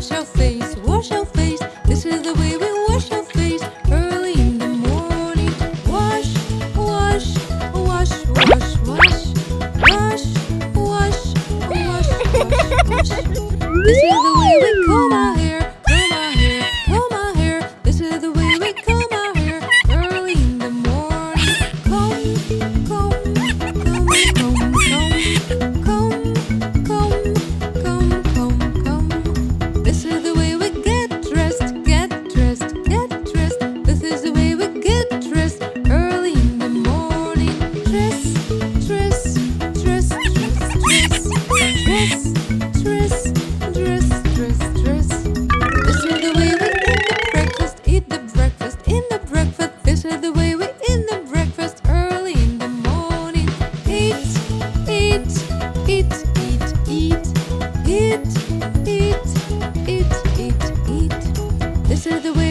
wash our face, wash our face. This is the way we wash our face early in the morning. Wash, wash, wash, wash, wash, wash, wash, wash, wash. This is the way we the way we eat the breakfast early in the morning. Eat, eat, eat, eat, eat, eat, eat, eat, eat, eat. This is the way.